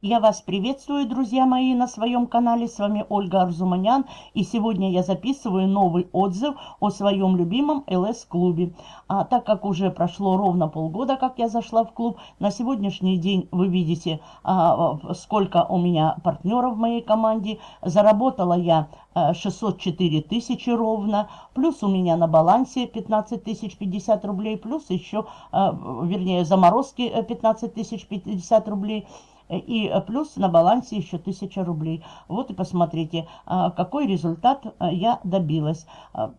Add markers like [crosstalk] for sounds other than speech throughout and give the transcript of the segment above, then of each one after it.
Я вас приветствую, друзья мои, на своем канале. С вами Ольга Арзуманян. И сегодня я записываю новый отзыв о своем любимом ЛС-клубе. А так как уже прошло ровно полгода, как я зашла в клуб, на сегодняшний день вы видите, а, сколько у меня партнеров в моей команде. Заработала я 604 тысячи ровно. Плюс у меня на балансе 15 тысяч 50 рублей. Плюс еще, а, вернее, заморозки 15 тысяч 50 рублей и плюс на балансе еще 1000 рублей. Вот и посмотрите, а, какой результат а, я добилась. А,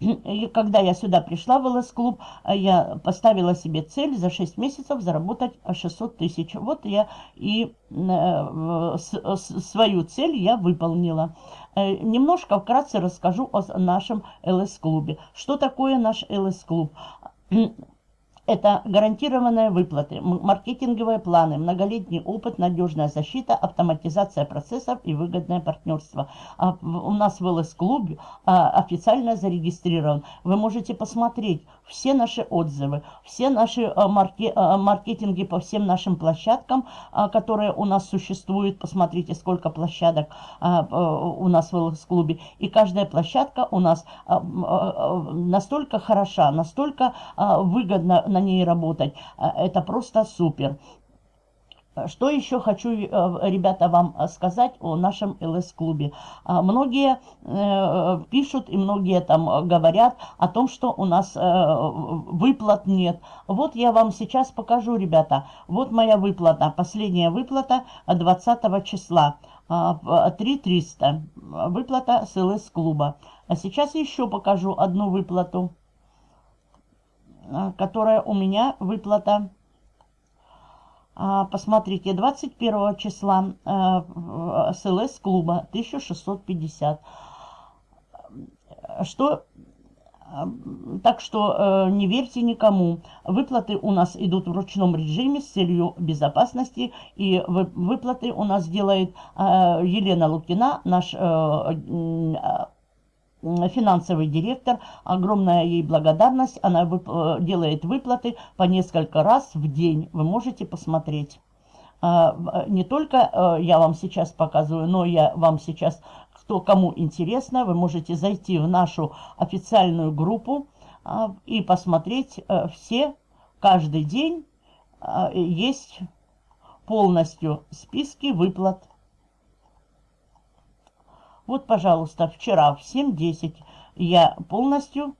и когда я сюда пришла в ЛС-клуб, я поставила себе цель за 6 месяцев заработать 600 тысяч. Вот я и э, свою цель я выполнила. Э, немножко вкратце расскажу о нашем ЛС-клубе. Что такое наш ЛС-клуб? Это гарантированные выплаты, маркетинговые планы, многолетний опыт, надежная защита, автоматизация процессов и выгодное партнерство. А у нас в ЛС-клубе а, официально зарегистрирован. Вы можете посмотреть все наши отзывы, все наши а, марке, маркетинги по всем нашим площадкам, которые у нас существуют. Посмотрите, сколько площадок у нас в ЛС-клубе. И каждая площадка у нас настолько хороша, настолько выгодна на ней работать. Это просто супер. Что еще хочу, э, ребята, вам сказать о нашем ЛС-клубе. А, многие э, пишут и многие там говорят о том, что у нас э, выплат нет. Вот я вам сейчас покажу, ребята. Вот моя выплата, последняя выплата 20 числа. 3300. А, выплата с ЛС-клуба. А сейчас еще покажу одну выплату, которая у меня выплата а, посмотрите, 21 числа э, СЛС клуба 1650. Что так что э, не верьте никому. Выплаты у нас идут в ручном режиме с целью безопасности. И вы, выплаты у нас делает э, Елена Лукина, наш э, финансовый директор. Огромная ей благодарность. Она вып э, делает выплаты по несколько раз в день. Вы можете посмотреть. А, э, не только э, я вам сейчас показываю, но я вам сейчас, кто кому интересно, вы можете зайти в нашу официальную группу а, и посмотреть все, каждый день есть полностью списки выплат вот, пожалуйста, вчера в 7.10 я полностью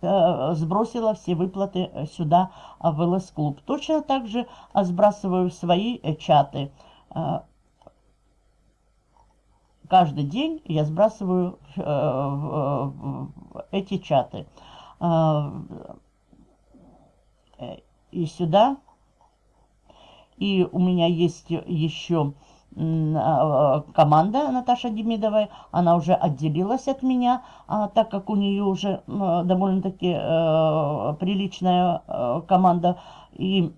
э, сбросила все выплаты э, сюда э, в ЛС-клуб. Точно так же э, сбрасываю свои чаты. Каждый день я сбрасываю эти чаты. И сюда. И у меня есть еще а, команда Наташа Демидовой, она уже отделилась от меня, а, так как у нее уже довольно-таки э, приличная э, команда, и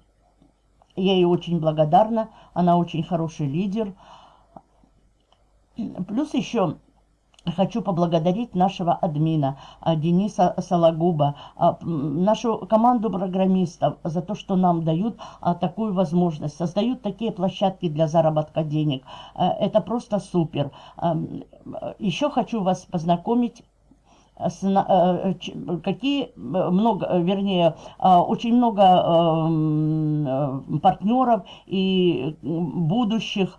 я ей очень благодарна, она очень хороший лидер. Плюс еще Хочу поблагодарить нашего админа а, Дениса Сологуба, а, нашу команду программистов за то, что нам дают а, такую возможность, создают такие площадки для заработка денег. Это просто супер. Еще хочу вас познакомить какие много, вернее, очень много эм, партнеров и будущих,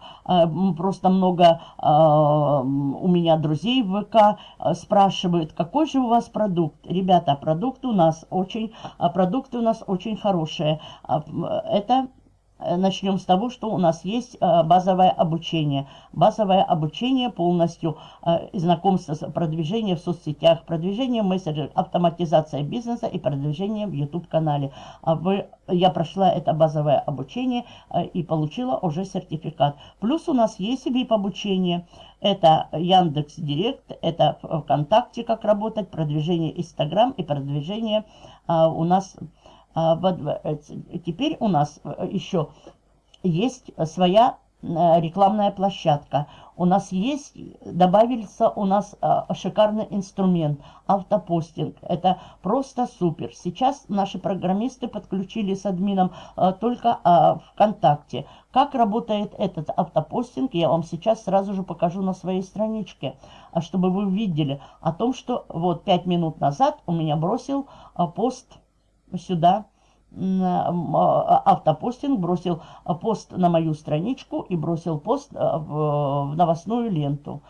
просто много а, у меня друзей в ВК спрашивают, какой же у вас продукт. Ребята, продукт у нас очень, продукты у нас очень хорошие. Это Э, начнем с того, что у нас есть э, базовое обучение. Базовое обучение полностью, э, знакомство, продвижение в соцсетях, продвижение в мессенджерах, автоматизация бизнеса и продвижение в YouTube-канале. А я прошла это базовое обучение и получила уже сертификат. Плюс у нас есть VIP-обучение. Это Яндекс Директ, это ВКонтакте, как работать, продвижение Инстаграм и продвижение у нас э, теперь у нас э, еще есть своя э, рекламная площадка. у нас есть, добавился у нас а, шикарный инструмент, автопостинг. Это просто супер. Сейчас наши программисты подключили с админом а, только а, ВКонтакте. Как работает этот автопостинг, я вам сейчас сразу же покажу на своей страничке, а, чтобы вы видели о том, что вот 5 минут назад у меня бросил а, пост сюда, а, автопостинг, бросил пост на мою страничку и бросил пост в новостную ленту.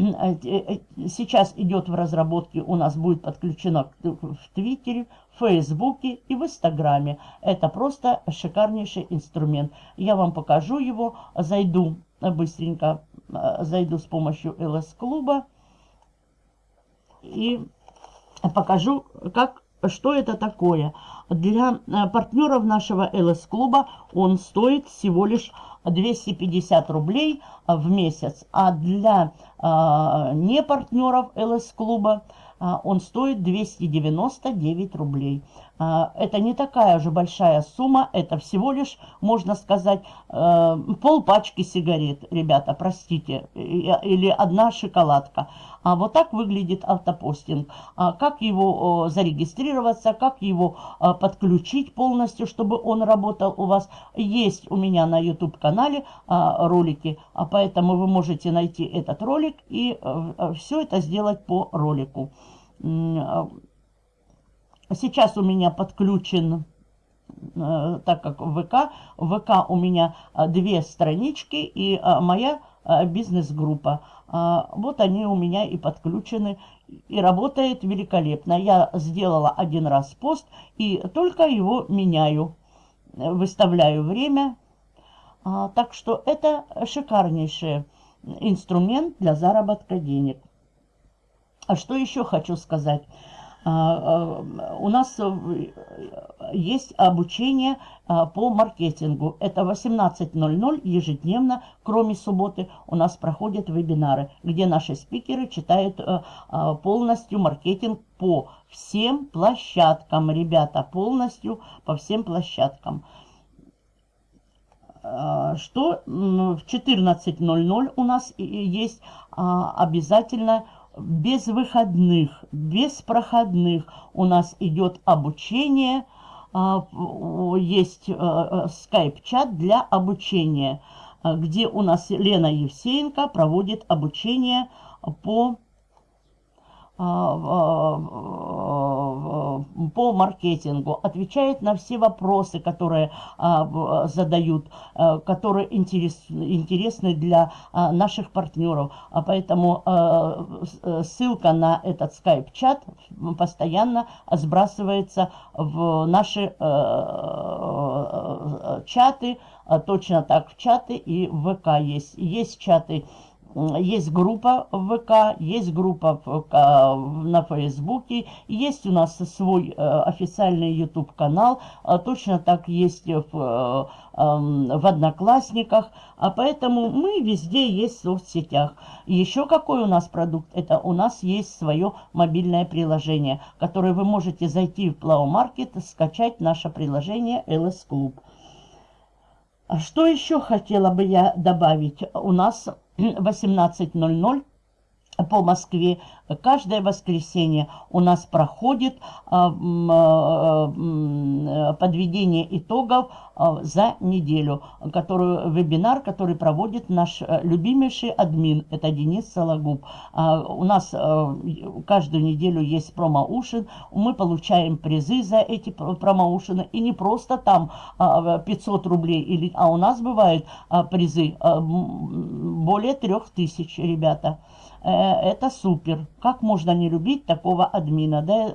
Э, э, сейчас идет в разработке, у нас будет подключено в Твиттере, Фейсбуке и в Инстаграме. Это просто шикарнейший инструмент. Я вам покажу его, зайду быстренько, э, зайду с помощью ЛС-клуба и покажу, как, что это такое. Для партнеров нашего ЛС-клуба он стоит всего лишь 250 рублей в месяц, а для э, не партнеров ЛС-клуба а, он стоит 299 рублей. А, это не такая же большая сумма, это всего лишь, можно сказать, э, пол пачки сигарет, ребята, простите, или одна шоколадка. А вот так выглядит автопостинг. А как его зарегистрироваться, как его подключить полностью, чтобы он работал у вас. Есть у меня на YouTube-канале ролики, поэтому вы можете найти этот ролик и э, все это сделать по ролику. Сейчас у меня подключен, э, так как ВК, ВК у меня э, две странички и э, моя бизнес-группа. Вот они у меня и подключены, и работает великолепно. Я сделала один раз пост и только его меняю, выставляю время. Так что это шикарнейший инструмент для заработка денег. А что еще хочу сказать? А, а, у нас э, есть обучение а, по маркетингу. Это 18.00 ежедневно, кроме субботы, у нас проходят вебинары, где наши спикеры читают э, полностью маркетинг по всем площадкам, ребята, полностью по всем площадкам. Что в 14.00 у нас есть обязательно без выходных, без проходных у нас идет обучение. А, есть э, э, скайп-чат для обучения, где у нас Лена Евсеенко проводит обучение по а, по маркетингу, отвечает на все вопросы, которые а, задают, а, которые интересны для наших партнеров. Поэтому ссылка на этот скайп-чат постоянно сбрасывается в наши чаты, точно так в чаты и в ВК есть. Есть чаты есть группа в ВК, есть группа в, на Фейсбуке, есть у нас свой э, официальный YouTube-канал, а точно так есть в, э, эм, в Одноклассниках, а поэтому мы везде есть в соцсетях. Еще какой у нас продукт? Это у нас есть свое мобильное приложение, которое вы можете зайти в Plow Market, скачать наше приложение LS Club. А что еще хотела бы я добавить? У нас 18.00 по Москве каждое воскресенье у нас проходит а, а, подведение итогов а, за неделю, которую, вебинар, который проводит наш э, любимейший админ, это Денис Сологуб. У нас э, каждую неделю есть промоушен, мы получаем призы за эти промоушены, и не просто там 500 рублей, а у нас бывают призы более 3000, ребята. Э, это супер. Как можно не любить такого админа? Да,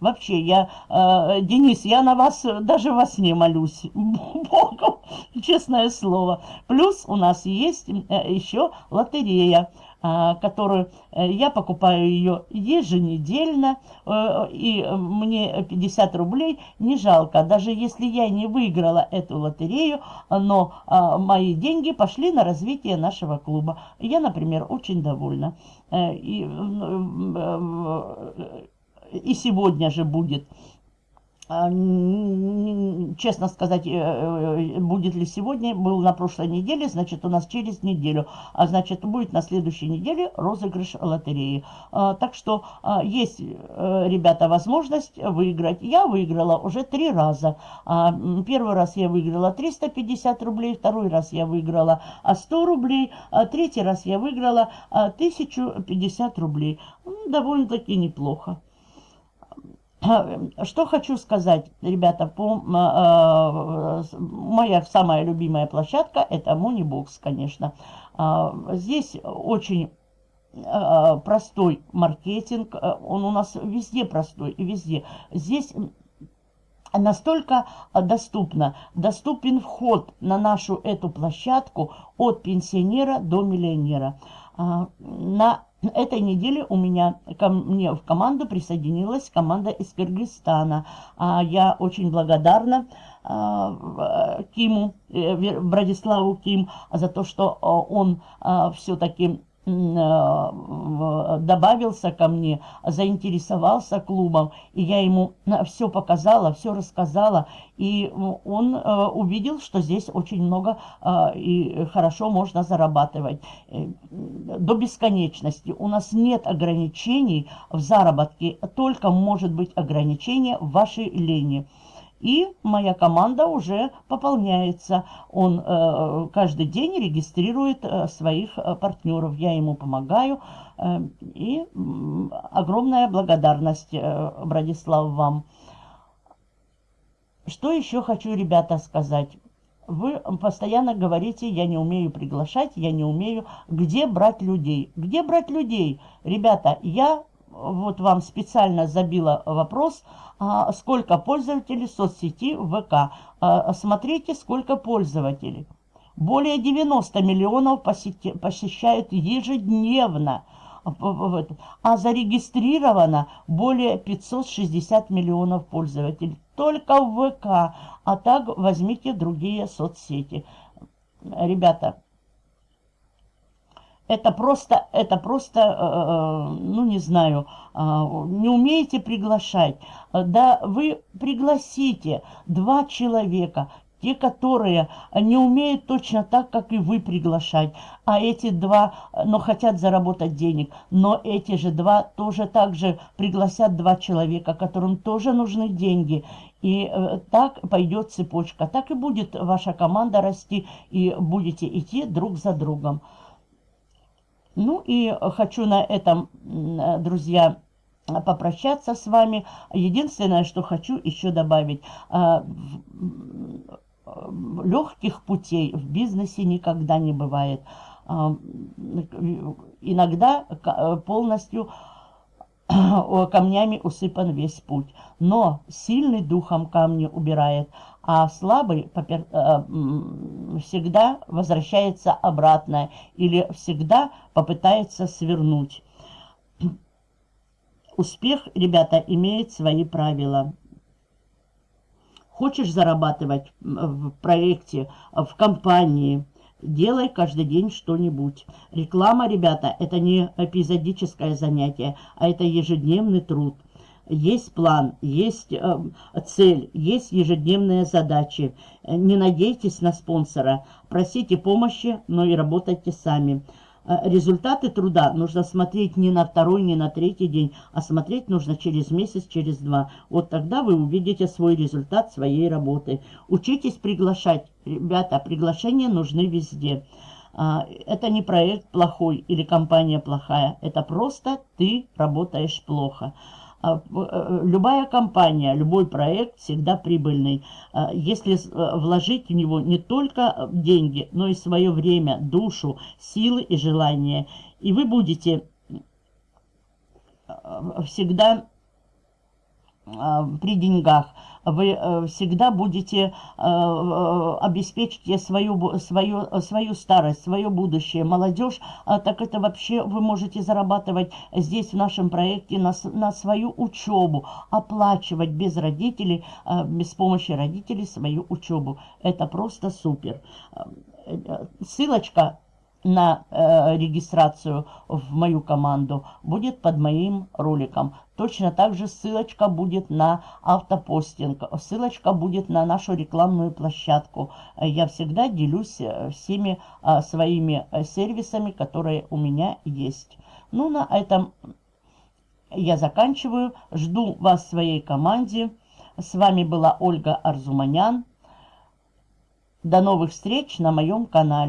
вообще, я, э, Денис, я на вас даже во сне молюсь. [laughs] Богу, честное слово. Плюс у нас есть э, еще лотерея. А, которую э, я покупаю ее еженедельно, э, и мне 50 рублей не жалко. Даже если я не выиграла эту лотерею, но а, мои деньги пошли на развитие нашего клуба. Я, например, очень довольна. Э, и, и сегодня же будет честно сказать, э, э, будет ли сегодня, был на прошлой неделе, значит, у нас через неделю, а значит, будет на следующей неделе розыгрыш лотереи. А, так что а, есть, э, ребята, возможность выиграть. Я выиграла уже три раза. Первый раз я выиграла 350 рублей, второй раз я выиграла 100 рублей, третий раз я выиграла 1050 рублей. Довольно-таки неплохо. Что хочу сказать, ребята, по, э, моя самая любимая площадка это Moneybox, конечно. Э, здесь очень э, простой маркетинг, он у нас везде простой и везде. Здесь настолько доступно, доступен вход на нашу эту площадку от пенсионера до миллионера. На этой неделе у меня ко мне в команду присоединилась команда из Кыргызстана. А, я очень благодарна а, Киму, э, Брадиславу Ким, за то, что а, он все-таки Э, добавился ко мне, заинтересовался клубом, и я ему все показала, все рассказала, и он э, увидел, что здесь очень много э, и хорошо можно зарабатывать до бесконечности. У нас нет ограничений в заработке, только может быть ограничение в вашей лени. И моя команда уже пополняется. Он э, каждый день регистрирует э, своих э, партнеров. Я ему помогаю. Э, и э, огромная благодарность, э, Брадислав, вам. Что еще хочу, ребята, сказать? Вы постоянно говорите, я не умею приглашать, я не умею. Где брать людей? Где брать людей? Ребята, я вот вам специально забила вопрос, а, сколько пользователей соцсети ВК. А, смотрите, сколько пользователей. Более 90 миллионов посещают ежедневно. А зарегистрировано более 560 миллионов пользователей. Только в ВК. А так возьмите другие соцсети. Ребята, это просто, это просто, э, э, ну не знаю, э, не умеете приглашать. Да вы пригласите два человека, те, которые не умеют точно так, как и вы приглашать, а эти два, но хотят заработать денег, но эти же два тоже так же пригласят два человека, которым тоже нужны деньги. И так пойдет цепочка, так и будет ваша команда расти, и будете идти друг за другом. Ну и хочу на этом, друзья, попрощаться с вами. Единственное, что хочу еще добавить. А, Легких путей в бизнесе никогда не бывает. Иногда полностью камнями усыпан весь путь. Но сильный духом камни убирает, а слабый э, всегда возвращается обратно или всегда попытается свернуть. Успех, ребята, имеет свои правила. Хочешь зарабатывать в проекте, в компании, делай каждый день что-нибудь. Реклама, ребята, это не эпизодическое занятие, а это ежедневный труд есть план, есть э, цель, есть ежедневные задачи. Не надейтесь на спонсора, просите помощи, но и работайте сами. Э, результаты труда нужно смотреть не на второй, не на третий день, а смотреть нужно через месяц, через два. Вот тогда вы увидите свой результат своей работы. Учитесь приглашать. Ребята, приглашения нужны везде. А, это не проект плохой или компания плохая. Это просто ты работаешь плохо. А, э, любая компания, любой проект всегда прибыльный. А, если э, вложить в него не только деньги, но и свое время, душу, силы и желания, и вы будете э, всегда при деньгах, вы э, всегда будете э, э, обеспечить свою, свою, свою старость, свое будущее. Молодежь, так это вообще вы можете зарабатывать здесь в нашем проекте на, на свою учебу, оплачивать без родителей, без помощи родителей свою учебу. Это просто супер. Ссылочка на э, регистрацию в мою команду будет под моим роликом. Точно так же ссылочка будет на автопостинг, ссылочка будет на нашу рекламную площадку. Я всегда делюсь э, всеми э, своими э, сервисами, которые у меня есть. Ну, на этом я заканчиваю. Жду вас в своей команде. С вами была Ольга Арзуманян. До новых встреч на моем канале.